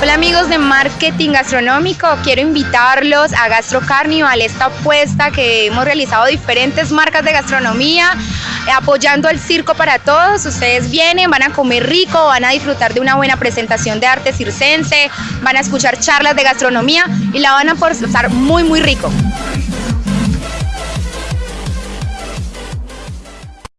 Hola amigos de marketing gastronómico, quiero invitarlos a Gastro Carnival, esta apuesta que hemos realizado diferentes marcas de gastronomía, eh, apoyando el circo para todos. Ustedes vienen, van a comer rico, van a disfrutar de una buena presentación de arte circense, van a escuchar charlas de gastronomía y la van a pasar muy muy rico.